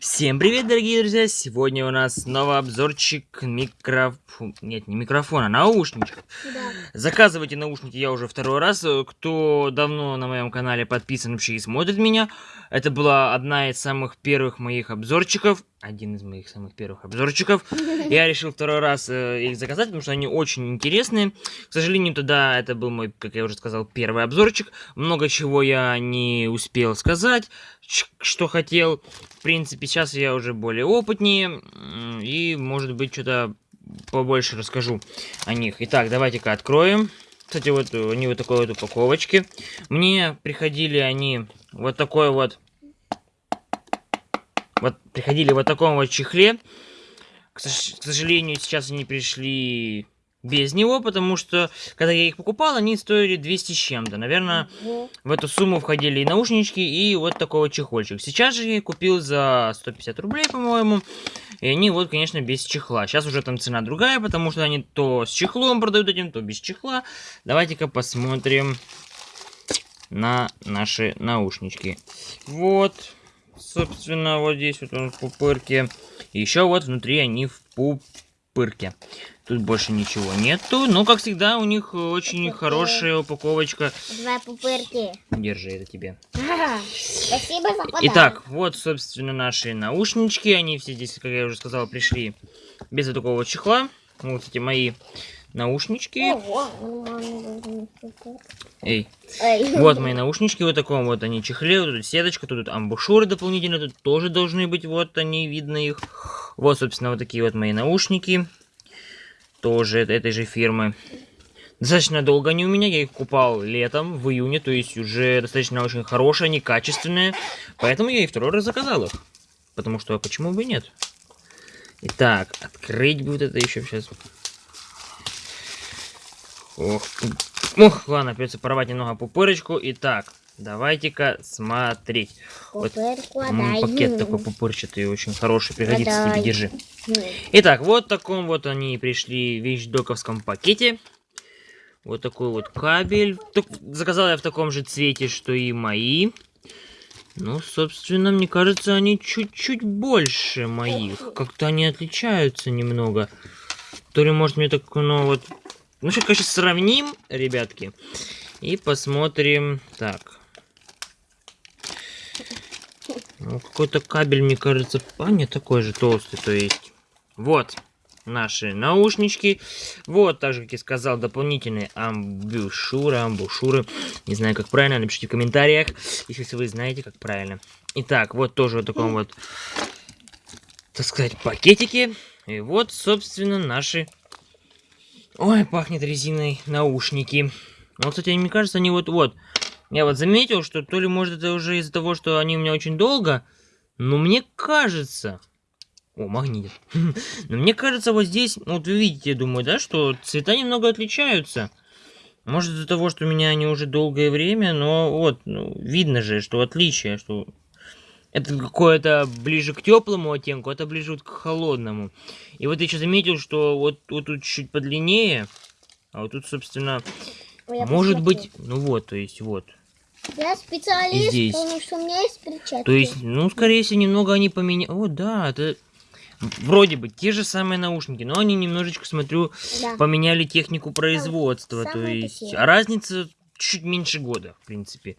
Всем привет, дорогие друзья! Сегодня у нас снова обзорчик микрофон... Нет, не микрофона, наушничков. Да. Заказывайте наушники я уже второй раз. Кто давно на моем канале подписан вообще и смотрит меня, это была одна из самых первых моих обзорчиков. Один из моих самых первых обзорчиков. Я решил второй раз э, их заказать, потому что они очень интересные. К сожалению, тогда это был мой, как я уже сказал, первый обзорчик. Много чего я не успел сказать, что хотел. В принципе, сейчас я уже более опытнее. И, может быть, что-то побольше расскажу о них. Итак, давайте-ка откроем. Кстати, вот они вот такой вот упаковочки. Мне приходили они вот такой вот... Вот приходили вот в таком вот чехле. К, к сожалению, сейчас они пришли без него, потому что, когда я их покупал, они стоили 200 с чем-то. Наверное, в эту сумму входили и наушнички, и вот такой вот чехольчик. Сейчас же я купил за 150 рублей, по-моему. И они вот, конечно, без чехла. Сейчас уже там цена другая, потому что они то с чехлом продают этим, то без чехла. Давайте-ка посмотрим на наши наушнички. Вот, собственно, вот здесь вот он в пупырке. Еще вот внутри они в пупырке. Тут больше ничего нету. Но, как всегда, у них очень Пупырки. хорошая упаковочка. Два пупырки. Держи это тебе. Спасибо за подарок. Итак, вот, собственно, наши наушнички. Они все здесь, как я уже сказал, пришли без вот такого чехла. Вот эти мои наушнички. Эй, Эй. вот мои наушнички, вот таком вот они чехле, вот тут сеточка, тут амбушюры дополнительно, тут тоже должны быть, вот они, видно их. Вот, собственно, вот такие вот мои наушники, тоже эт- этой же фирмы. Достаточно долго они у меня, я их купал летом, в июне, то есть уже достаточно очень хорошие, они качественные, поэтому я и второй раз заказал их. Потому что, а почему бы и нет? Итак, открыть будет это еще сейчас. Ох, Ох, ладно, придется порвать немного пупырочку. Итак, давайте-ка смотреть. Вот м, пакет такой пупырчатый, очень хороший, пригодится Отдай. тебе, держи. Итак, вот в таком вот они пришли в вещдоковском пакете. Вот такой вот кабель. Тук- Заказал я в таком же цвете, что и мои. Ну, собственно, мне кажется, они чуть-чуть больше моих. Как-то они отличаются немного. То ли, может, мне так, ну, вот... Ну, сейчас, конечно, сравним, ребятки. И посмотрим. Так. Какой-то кабель, мне кажется, а, не такой же толстый, то есть. Вот наши наушнички. Вот, так же, как я сказал, дополнительные амбушюры, амбушюры. Не знаю, как правильно, напишите в комментариях, если вы знаете, как правильно. Итак, вот тоже вот таком вот, так сказать, пакетике. И вот, собственно, наши... Ой, пахнет резиной наушники. Ну, кстати, мне кажется, они вот-вот... Я вот заметил, что то ли, может, это уже из-за того, что они у меня очень долго, но мне кажется... О, магнит. Но мне кажется, вот здесь, вот вы видите, думаю, да, что цвета немного отличаются. Может, из-за того, что у меня они уже долгое время, но вот, ну, видно же, что отличие, что это какое-то ближе к теплому оттенку, это ближе вот к холодному. И вот я еще заметил, что вот, вот тут чуть подлиннее, а вот тут, собственно, Ой, может посмотрю. быть, ну вот, то есть вот. Я специалист, здесь. потому что у меня есть перчатки. То есть, ну, скорее всего, немного они поменяли. О, да, это вроде бы те же самые наушники, но они немножечко, смотрю, Да. поменяли технику производства. То самые есть, такие. а разница чуть меньше года, в принципе.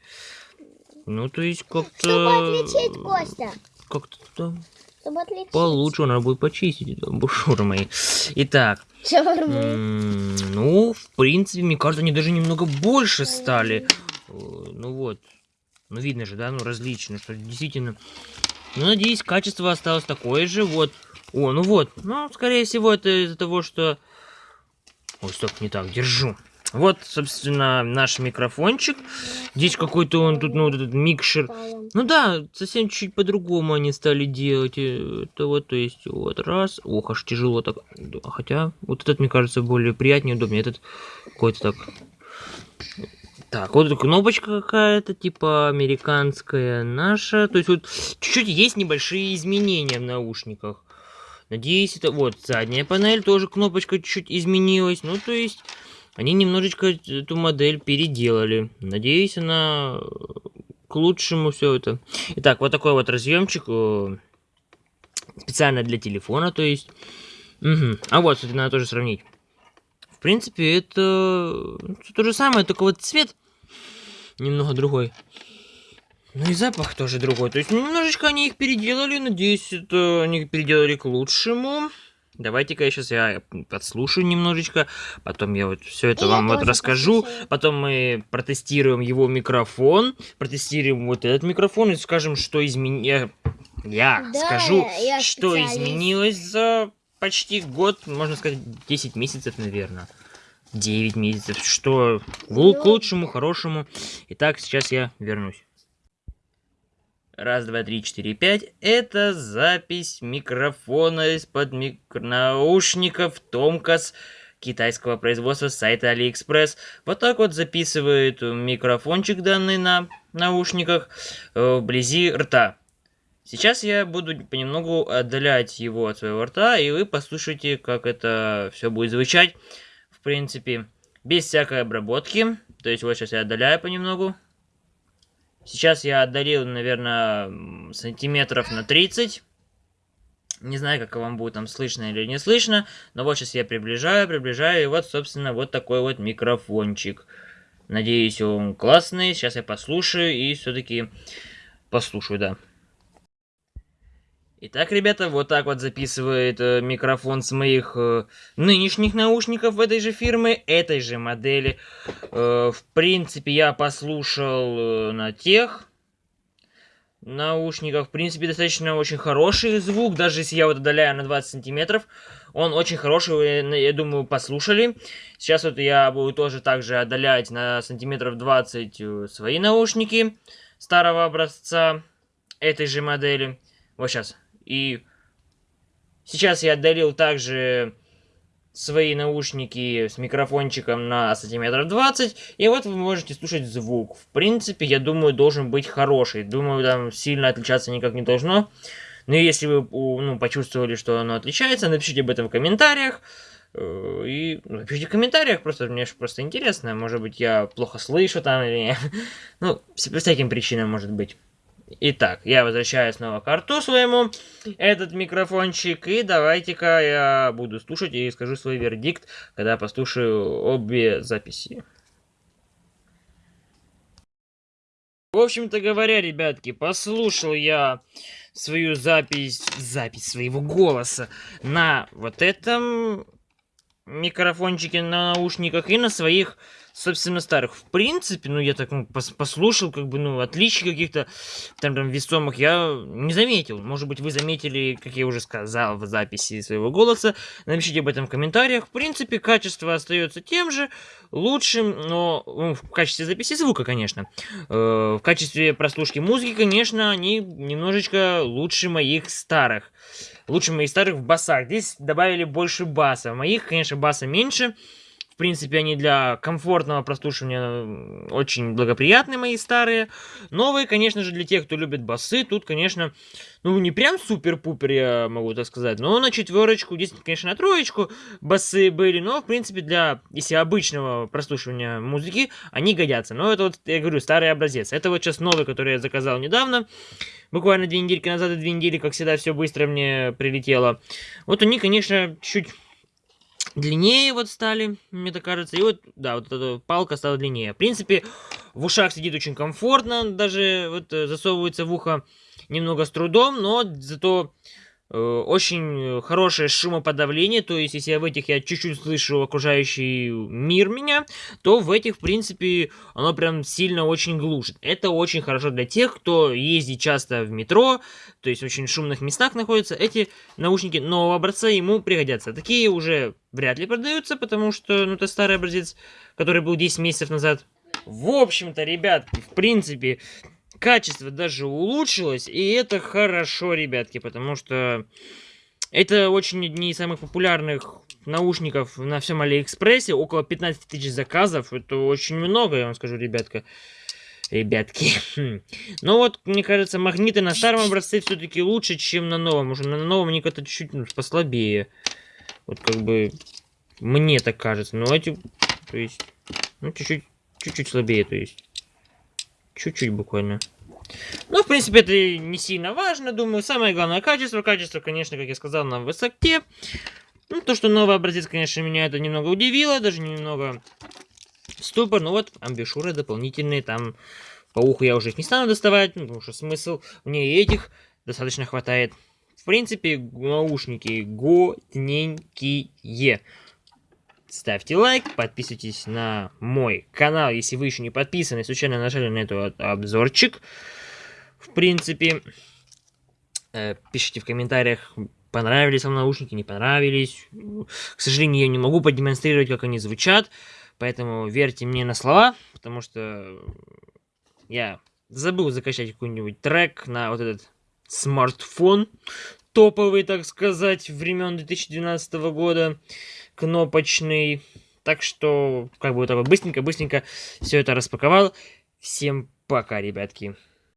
Ну, то есть, Чтобы как-то... отличить, Костя. Как-то да, Чтобы отличить. получше, надо будет почистить это бушюры мои. Итак, ну, в принципе, мне кажется, они даже немного больше стали. Ну вот. Ну, видно же, да, ну, различно, что действительно... Ну, надеюсь, качество осталось такое же, вот. О, ну вот. Ну, скорее всего, это из-за того, что... Ой, стоп, не так, держу. Вот, собственно, наш микрофончик. Здесь какой-то он тут, ну, этот микшер. Ну да, совсем чуть по-другому они стали делать. э, Это вот, то есть, вот раз. Ох, аж тяжело так. Хотя, вот этот, мне кажется, более приятнее, удобнее. Этот какой-то так... Так, вот кнопочка какая-то, типа американская наша. То есть вот чуть-чуть есть небольшие изменения в наушниках. Надеюсь, это вот задняя панель, тоже кнопочка чуть-чуть изменилась. Ну, то есть они немножечко эту модель переделали. Надеюсь, она э, к лучшему все это. Итак, вот такой вот разъемчик. э, специально для телефона, то есть. Мгм. А вот, кстати, надо тоже сравнить. В принципе, это всё то же самое, только вот цвет немного другой. Ну и запах тоже другой. То есть немножечко они их переделали. Надеюсь, это они переделали к лучшему. Давайте-ка я сейчас я подслушаю немножечко. Потом я вот все это И вам вот расскажу. послушаю. Потом мы протестируем его микрофон. Протестируем вот этот микрофон и скажем, что изменилось. Я Да, скажу, я что изменилось за почти год, можно сказать, 10 месяцев, наверное. 9 месяцев. Что лу- к Ну, лучшему, хорошему. Итак, сейчас я вернусь. Раз, два, три, четыре, пять. Это запись микрофона из-под мик- наушников Томкас китайского производства с сайта Алиэкспресс. Вот так вот записывает микрофончик данный на наушниках э, вблизи рта. Сейчас я буду понемногу отдалять его от своего рта, и вы послушайте, как это все будет звучать. Принципе, без всякой обработки. То есть вот сейчас я отдаляю понемногу. Сейчас я отдалил, наверное, сантиметров на 30. Не знаю, как вам будет там слышно или не слышно. Но вот сейчас я приближаю, приближаю. И вот, собственно, вот такой вот микрофончик. Надеюсь, он классный. Сейчас я послушаю и все-таки послушаю, да. Итак, ребята, вот так вот записывает э, микрофон с моих э, нынешних наушников этой же фирмы, этой же модели. Э, в принципе, я послушал э, на тех наушниках. В принципе, достаточно очень хороший звук, даже если я вот отдаляю на 20 сантиметров. Он очень хороший, вы, я думаю, послушали. Сейчас вот я буду тоже также отдалять на сантиметров 20 э, свои наушники старого образца этой же модели. Вот сейчас. И сейчас я отдалил также свои наушники с микрофончиком на сантиметров 20, и вот вы можете слушать звук. В принципе, я думаю, должен быть хороший. Думаю, там сильно отличаться никак не должно. Но если вы ну, почувствовали, что оно отличается, напишите об этом в комментариях. Э, И напишите в комментариях, просто мне ж просто интересно. Может быть, я плохо слышу там или... Ну, по всяким причинам может быть. Итак, я возвращаюсь снова к рту своему, этот микрофончик, и давайте-ка я буду слушать и скажу свой вердикт, когда послушаю обе записи. В общем-то говоря, ребятки, послушал я свою запись, запись своего голоса на вот этом микрофончике на наушниках и на своих, собственно, старых. В принципе, ну, я так ну, пос- послушал, как бы, ну, отличий каких-то там, там весомых я не заметил. Может быть, вы заметили, как я уже сказал в записи своего голоса. Напишите об этом в комментариях. В принципе, качество остается тем же, лучшим, но ну, в качестве записи звука, конечно. Э, в качестве прослушки музыки, конечно, они немножечко лучше моих старых. Лучше моих старых в басах. Здесь добавили больше баса. В моих, конечно, баса меньше. В принципе, они для комфортного прослушивания м, очень благоприятны, мои старые. Новые, конечно же, для тех, кто любит басы, тут, конечно, ну, не прям супер-пупер, я могу так сказать, но на четверочку, здесь, конечно, на троечку басы были, но, в принципе, для, если обычного прослушивания музыки, они годятся. Но это вот, я говорю, старый образец. Это вот сейчас новый, который я заказал недавно, буквально две недельки назад и две недели, как всегда, все быстро мне прилетело. Вот они, конечно, чуть длиннее вот стали, мне так кажется. И вот, да, вот эта палка стала длиннее. В принципе, в ушах сидит очень комфортно, даже вот э, засовывается в ухо немного с трудом, но зато очень хорошее шумоподавление, то есть если в этих я чуть-чуть слышу окружающий мир меня, то в этих, в принципе, оно прям сильно очень глушит. Это очень хорошо для тех, кто ездит часто в метро, то есть в очень шумных местах находится. Эти наушники нового образца ему пригодятся. Такие уже вряд ли продаются, потому что, ну, это старый образец, который был 10 месяцев назад. В общем-то, ребятки, в принципе, качество даже улучшилось, и это хорошо, ребятки, потому что это очень одни из самых популярных наушников на всем Алиэкспрессе, около 15 тысяч заказов, это очень много, я вам скажу, ребятка. Ребятки. Хм. Но вот, мне кажется, магниты на старом образце все-таки лучше, чем на новом. Уже на новом они как-то чуть-чуть ну, послабее. Вот как бы мне так кажется. Но эти, то есть, ну, чуть-чуть, чуть-чуть слабее, то есть. Чуть-чуть буквально. Ну, в принципе, это не сильно важно, думаю. Самое главное качество. Качество, конечно, как я сказал, на высоте. Ну, то, что новый образец, конечно, меня это немного удивило, даже немного ступор. Ну вот, амбишуры дополнительные, там по уху я уже их не стану доставать, ну, потому что смысл мне этих достаточно хватает. В принципе, наушники годненькие. Ставьте лайк, подписывайтесь на мой канал, если вы еще не подписаны, случайно нажали на этот обзорчик. В принципе, э, пишите в комментариях, понравились вам наушники, не понравились. К сожалению, я не могу продемонстрировать, как они звучат, поэтому верьте мне на слова, потому что я забыл закачать какой-нибудь трек на вот этот смартфон, топовый, так сказать, времен 2012 года, кнопочный. Так что, как бы, вот так быстренько-быстренько все это распаковал. Всем пока, ребятки.